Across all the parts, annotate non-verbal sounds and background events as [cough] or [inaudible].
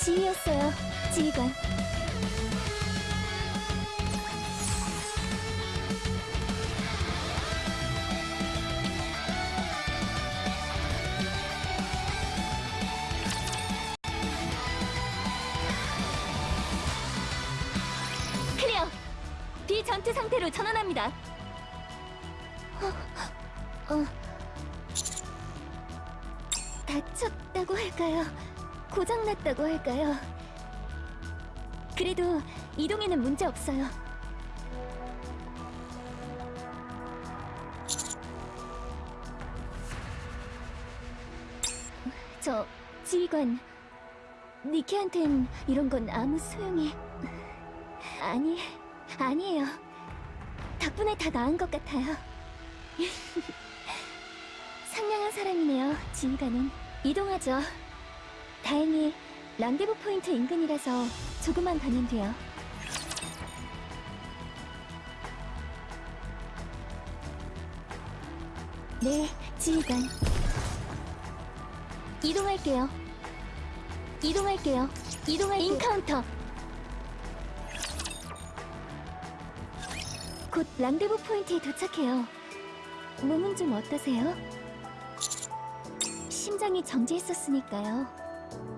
지휘였어요, 지휘관. 그래도 이동에는 문제 없어요. 저 지휘관 니키한텐 이런 건 아무 소용이 아니 아니에요. 덕분에 다 나은 것 같아요. [laughs] 상냥한 사람이네요, 지휘관은. 이동하죠. 다행히 랑데부 포인트 인근이라서 조금만 가면 돼요. 네, 지휘관. 이동할게요. 이동할게요. 이동할게요. encounter. 곧 랑데부 포인트에 도착해요. 몸은 좀 어떠세요? 심장이 정지했었으니까요.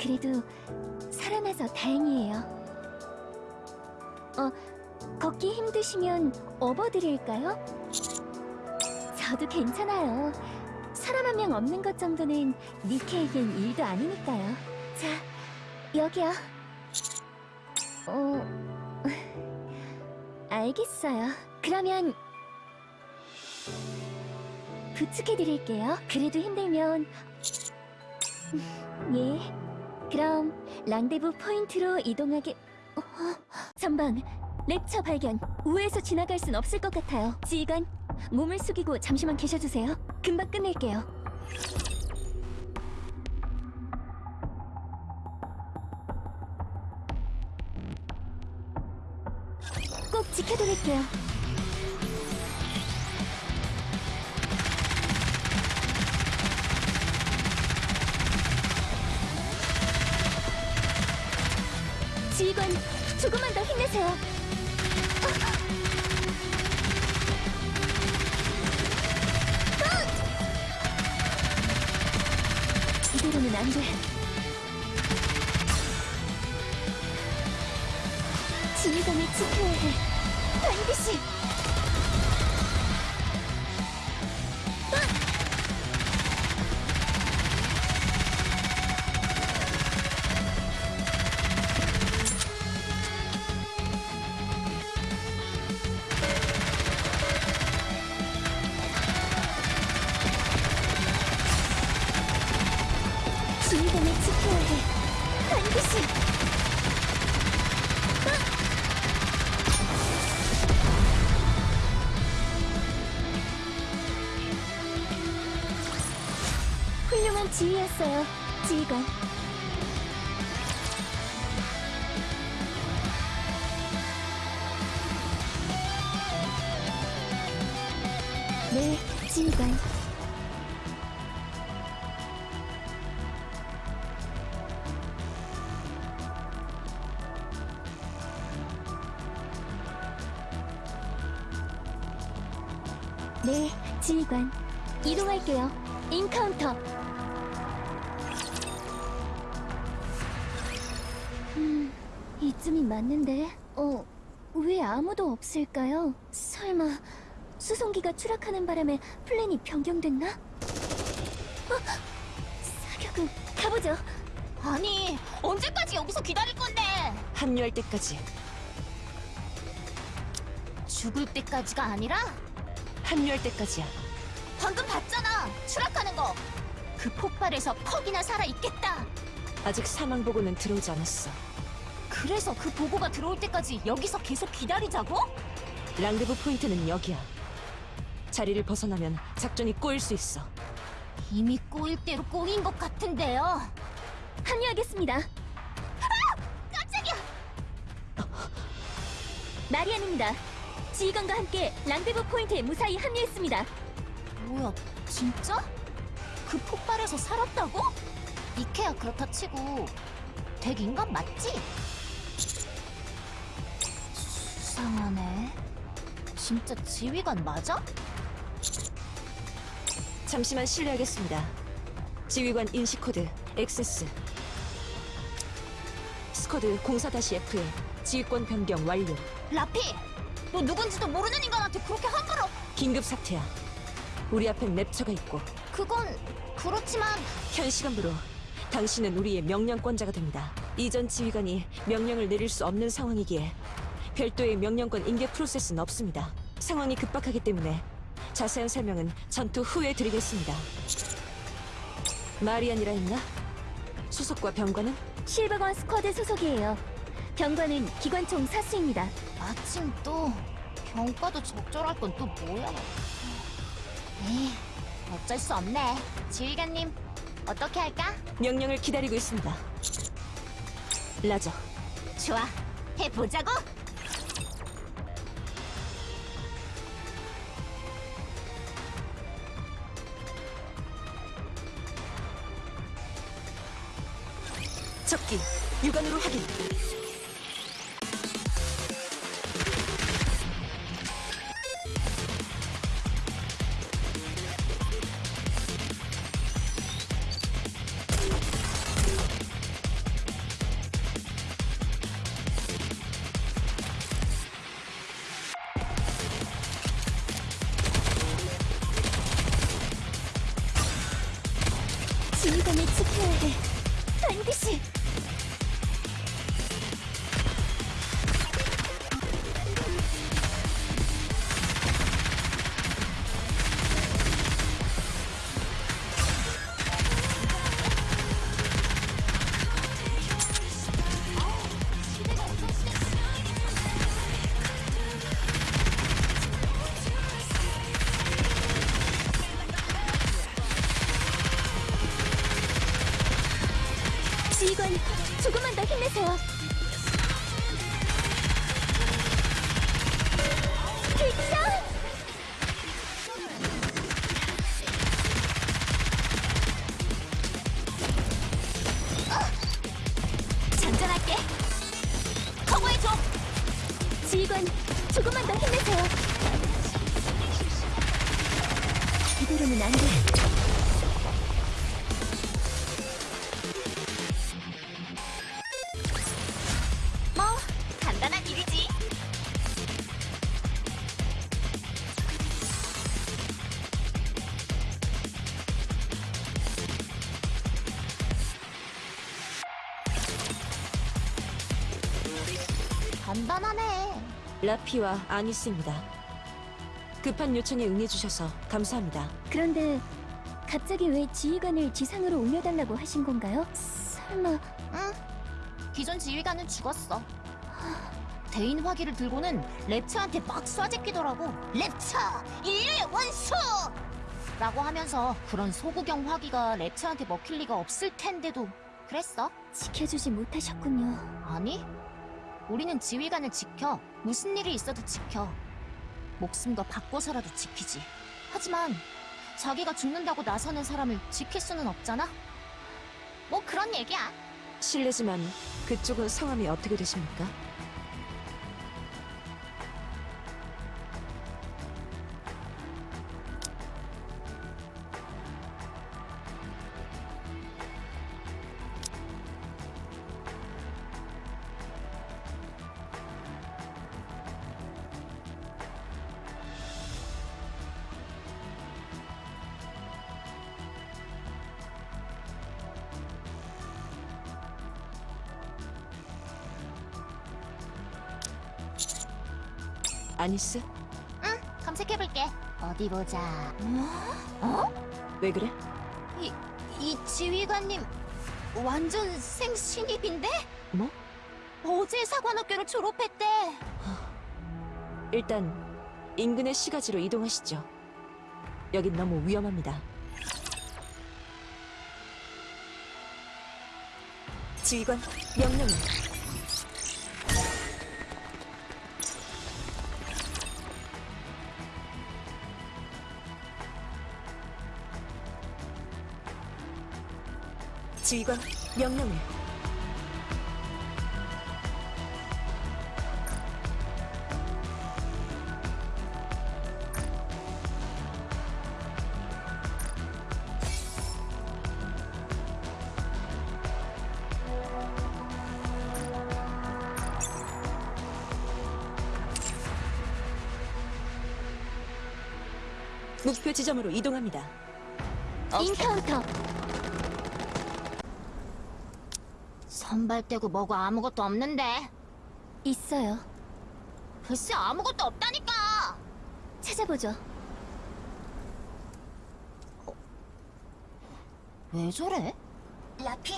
그래도 살아나서 다행이에요. 어, 걷기 힘드시면 업어드릴까요? 저도 괜찮아요. 사람 한 명 없는 것 정도는 니케에겐 일도 아니니까요. 자, 여기요. 어, [laughs] 알겠어요. 그러면 부축해드릴게요. 그래도 힘들면 예. 그럼 랑데부 포인트로 이동하게 어, 전방 랩처 발견. 우회해서 지나갈 순 없을 것 같아요. 지휘관 몸을 숙이고 잠시만 계셔주세요. 금방 끝낼게요. 꼭 지켜드릴게요. 이대로는 안 돼. 지휘관을 지켜야 해. 반드시. 훌륭한 지휘였어요, 지휘관. 네, 지휘관. 없을까요? 설마 수송기가 추락하는 바람에 플랜이 변경됐나? 어, 사격은 가보죠. 아니 언제까지 여기서 기다릴 건데 합류할 때까지 죽을 때까지가 아니라 합류할 때까지야 방금 봤잖아 추락하는 거 그 폭발에서 퍽이나 살아있겠다 아직 사망 보고는 들어오지 않았어 그래서 그 보고가 들어올 때까지 여기서 계속 기다리자고? 랑데부 포인트는 여기야 자리를 벗어나면 작전이 꼬일 수 있어 이미 꼬일 대로 꼬인 것 같은데요 합류하겠습니다. 깜짝이야 마리안입니다. 지휘관과 함께 랑데부 포인트에 무사히 합류했습니다. 뭐야 진짜? 그 폭발에서 살았다고? 이케야 그렇다 치고 댁 인간 맞지? 수상하네. 진짜 지휘관 맞아? 잠시만 실례하겠습니다. 지휘관 인식 코드 access. Squad 04-F에 지휘권 변경 완료. 라피! 너 누군지도 모르는 인간한테 그렇게 함부로! 긴급 사태야. 우리 앞엔 랩처가 있고 그건 그렇지만 현 시간부로 당신은 우리의 명령권자가 됩니다. 이전 지휘관이 명령을 내릴 수 없는 상황이기에 별도의 명령권 인계 프로세스는 없습니다. 상황이 급박하기 때문에 자세한 설명은 전투 후에 드리겠습니다. 마리안이라 했나? 소속과 병관은? 실버건 스쿼드 소속이에요. 병관은 기관총 사수입니다. 마침 또 병과도 적절할 건 또 뭐야? 에이, 어쩔 수 없네. 지휘관님, 어떻게 할까? 명령을 기다리고 있습니다. 라저, 좋아, 해보자고! 육안으로 확인. 라피와 아니스입니다. 급한 요청에 응해주셔서 감사합니다. 그런데 갑자기 왜 지휘관을 지상으로 올려달라고 하신 건가요? 설마 응. 기존 지휘관은 죽었어. 대인 화기를 들고는 랩처한테 막 쏴제끼더라고. 랩처! 인류의 원수! 라고 하면서 그런 소구경 화기가 랩처한테 먹힐 리가 없을 텐데도 그랬어? 지켜주지 못하셨군요. 아니, 우리는 지휘관을 지켜. 무슨 일이 있어도 지켜. 목숨과 바꿔서라도 지키지. 하지만 자기가 죽는다고 나서는 사람을 지킬 수는 없잖아? 뭐 그런 얘기야. 실례지만 그쪽은 성함이 어떻게 되십니까? 아니스? 응, 검색해볼게. 어디 보자. 어? 왜 그래? 이, 이 지휘관님 완전 생신입인데? 뭐? 어제 사관학교를 졸업했대. 일단 인근의 시가지로 이동하시죠. 여긴 너무 위험합니다. 지휘관 명령을 지휘관 명령을 목표 지점으로 이동합니다. Encounter! 선발대고 뭐고 아무것도 없는데. 있어요. 글쎄 아무것도 없다니까. 찾아보죠. 왜 저래? 라피,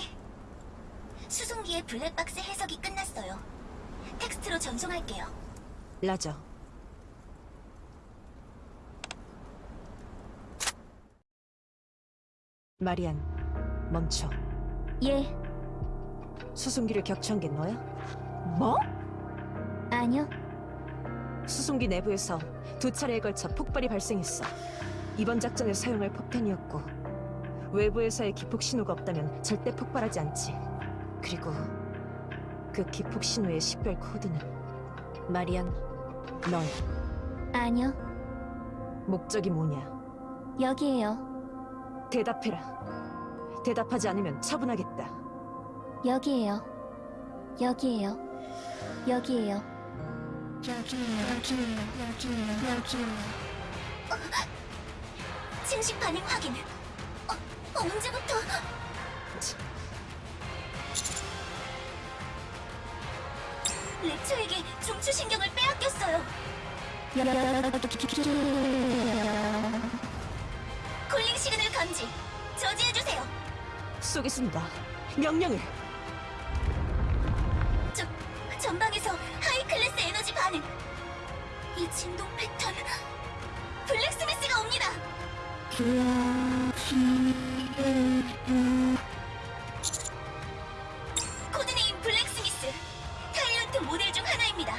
수송기의 블랙박스 해석이 끝났어요. 텍스트로 전송할게요. 라저. 마리안, 멈춰. 예, 수송기를 격추한 게 너야? 뭐? 아니요. 수송기 내부에서 두 차례에 걸쳐 폭발이 발생했어. 이번 작전에 사용할 폭탄이었고 외부에서의 기폭 신호가 없다면 절대 폭발하지 않지. 그리고 그 기폭 신호의 식별 코드는 마리안, 넌 아니요. 목적이 뭐냐? 여기에요. 대답해라. 대답하지 않으면 처분하겠다. 여기에요. 여기에요. 여기에요. 증식 반응 확인. 어, 언제부터? 렉처에게 중추신경을 빼앗겼어요. 콜링 시그널 감지. 저지해주세요. 쏘겠습니다. 명령을. 이 진동 패턴. 블랙스미스가 옵니다. Code name 블랙스미스. Tyrant 모델 중 하나입니다.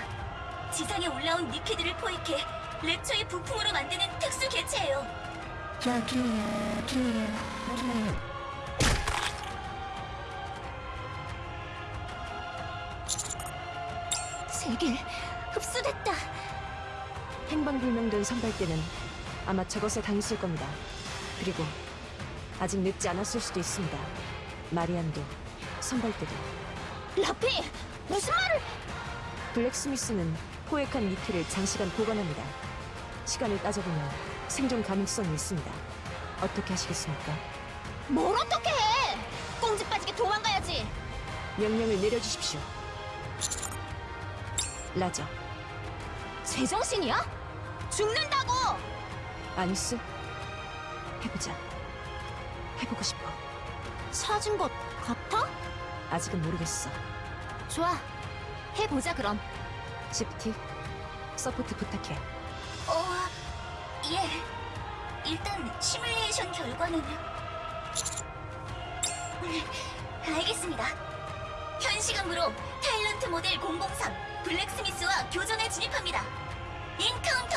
지상에 올라온 니케들을 포획해 랩처의 부품으로 만드는 특수 개체예요. 선발대는 아마 저것에 당했을 겁니다. 그리고 아직 늦지 않았을 수도 있습니다. 마리안도 선발대도 라피 무슨 말을? 블랙스미스는 포획한 니켈을 장시간 보관합니다. 시간을 따져보면 생존 가능성이 있습니다. 어떻게 하시겠습니까? 뭘 어떻게 해? 꽁지 빠지게 도망가야지. 명령을 내려주십시오. 라저, 제정신이야? 죽는다고. 아니스? 해보자. 해보고 싶어. 찾은 것 같아? 아직은 모르겠어. 좋아. 해보자 그럼. 시프티, support 부탁해. 어, 예. 일단 시뮬레이션 결과는 음, 알겠습니다. 현 시간으로 타일런트 모델 003 블랙스미스와 교전에 진입합니다. 인카운터.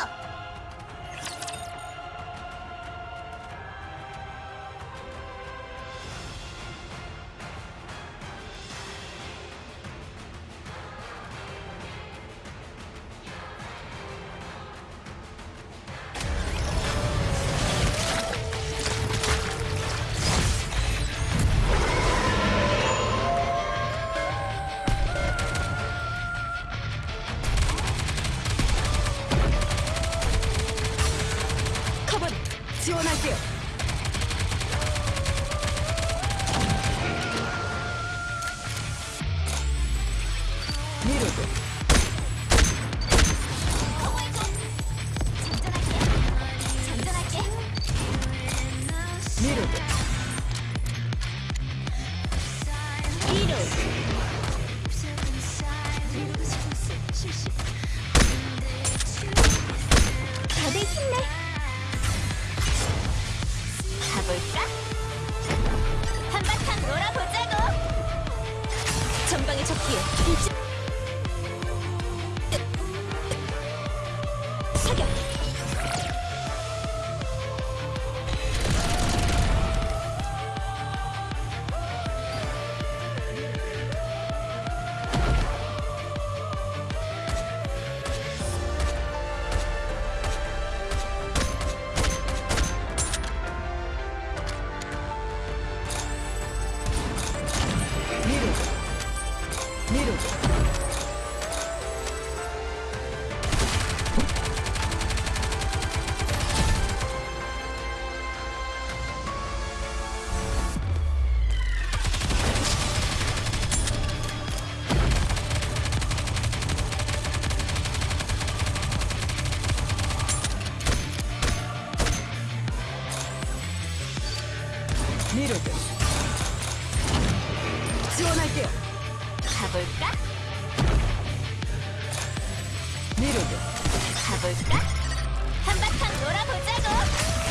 미로드. 지원할게요. 가볼까? 미로드. 가볼까? 한바탕 놀아보자고.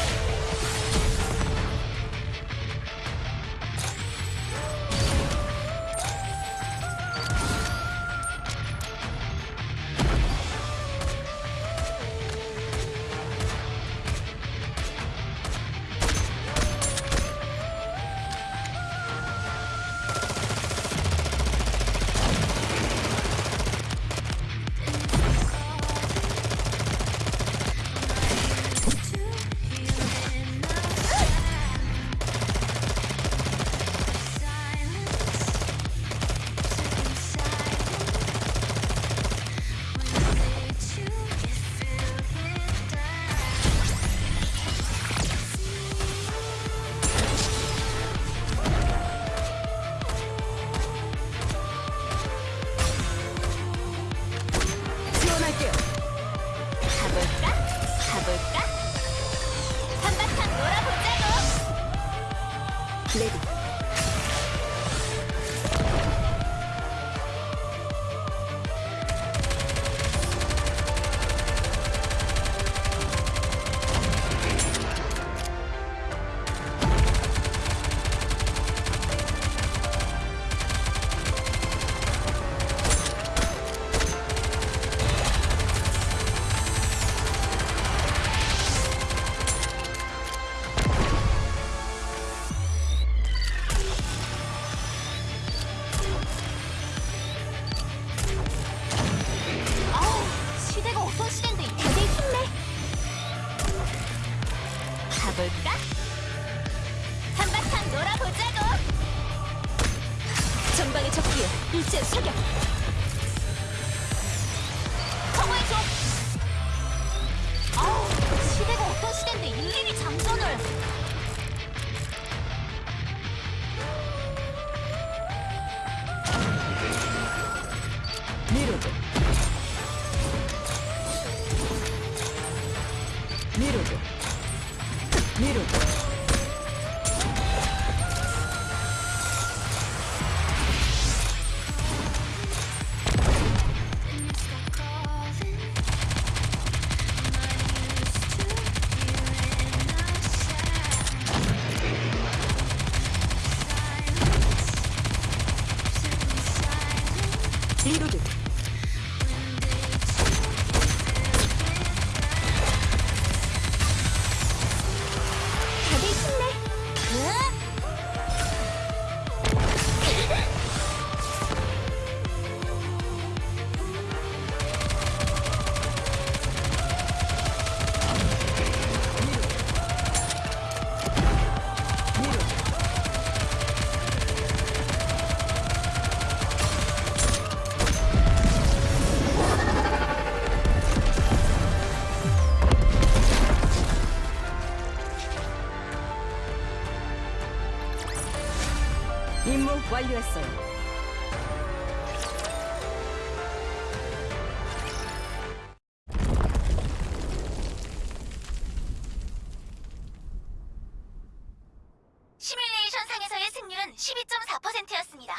12.4%였습니다.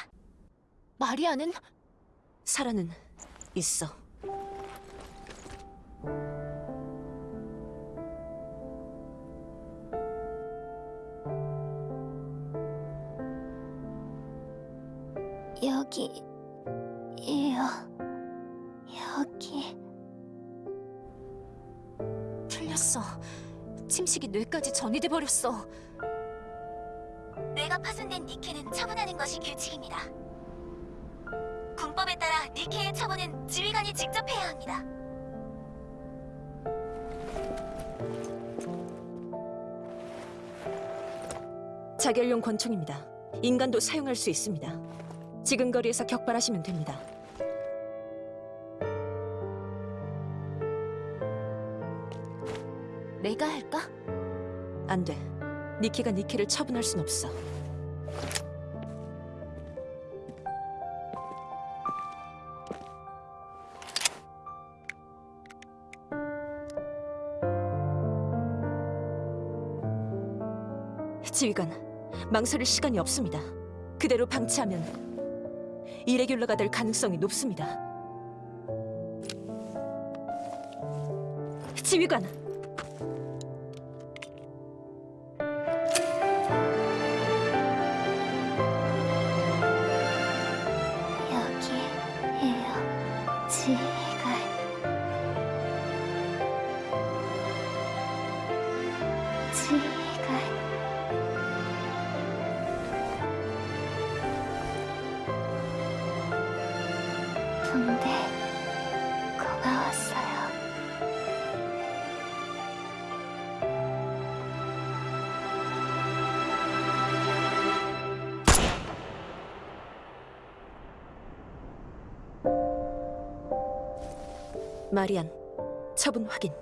마리아는 사라는 있어. 여기 이요 여기 틀렸어. 침식이 뇌까지 전이돼 버렸어. 규칙입니다. 군법에 따라 니케의 처분은 지휘관이 직접 해야 합니다. 자결용 권총입니다. 인간도 사용할 수 있습니다. 지금 거리에서 격발하시면 됩니다. 내가 할까? 안 돼. 니키가 니키를 처분할 순 없어. 망설일 시간이 없습니다. 그대로 방치하면 이레귤러가 될 가능성이 높습니다. 지휘관, 마리안, 처분 확인.